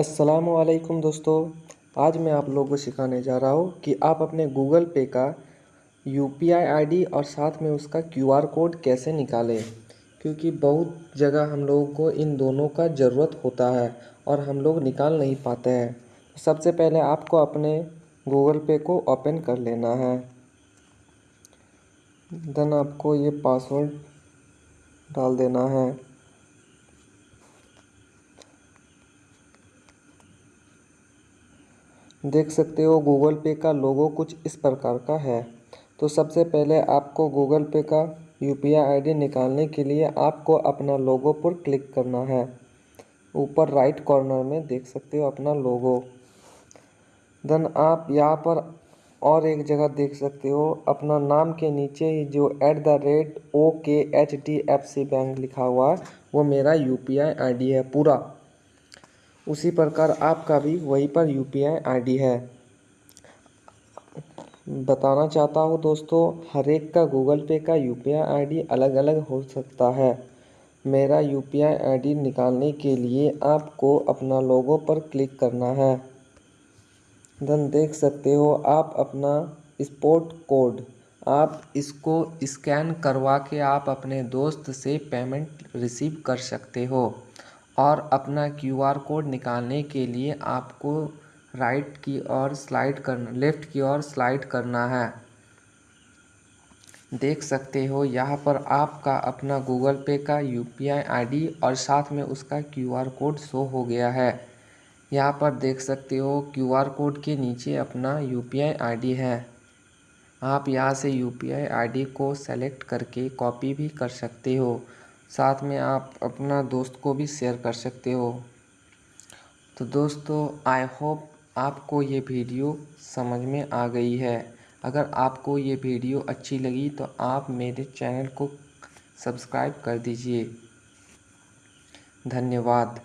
असलकुम दोस्तों। आज मैं आप लोगों को सिखाने जा रहा हूँ कि आप अपने गूगल पे का U P I I D और साथ में उसका क्यू आर कोड कैसे निकालें, क्योंकि बहुत जगह हम लोगों को इन दोनों का ज़रूरत होता है और हम लोग निकाल नहीं पाते हैं। सबसे पहले आपको अपने गूगल पे को ओपन कर लेना है। देन आपको ये पासवर्ड डाल देना है। देख सकते हो गूगल पे का लोगो कुछ इस प्रकार का है। तो सबसे पहले आपको गूगल पे का U P I I D निकालने के लिए आपको अपना लोगो पर क्लिक करना है। ऊपर राइट कॉर्नर में देख सकते हो अपना लोगो देन आप यहाँ पर और एक जगह देख सकते हो, अपना नाम के नीचे ही जो eight the rate O K H D F C bank लिखा हुआ है, वो मेरा U P I I D है पूरा। उसी प्रकार आपका भी वहीं पर U P I I D है। बताना चाहता हूँ दोस्तों, हर एक का गूगल पे का U P I I D अलग अलग हो सकता है। मेरा U P I I D निकालने के लिए आपको अपना लोगो पर क्लिक करना है। धन देख सकते हो आप अपना स्पोर्ट कोड आप इसको स्कैन करवा के आप अपने दोस्त से पेमेंट रिसीव कर सकते हो। और अपना क्यू आर कोड निकालने के लिए आपको राइट की ओर स्लाइड करना, लेफ़्ट की ओर स्लाइड करना है। देख सकते हो, यहाँ पर आपका अपना गूगल पे का U P I I D और साथ में उसका क्यू आर कोड शो हो गया है। यहाँ पर देख सकते हो क्यू आर कोड के नीचे अपना U P I I D है। आप यहाँ से U P I I D को सेलेक्ट करके कॉपी भी कर सकते हो। साथ में आप अपना दोस्त को भी शेयर कर सकते हो। तो दोस्तों आई होप आपको ये वीडियो समझ में आ गई है। अगर आपको ये वीडियो अच्छी लगी तो आप मेरे चैनल को सब्सक्राइब कर दीजिए। धन्यवाद।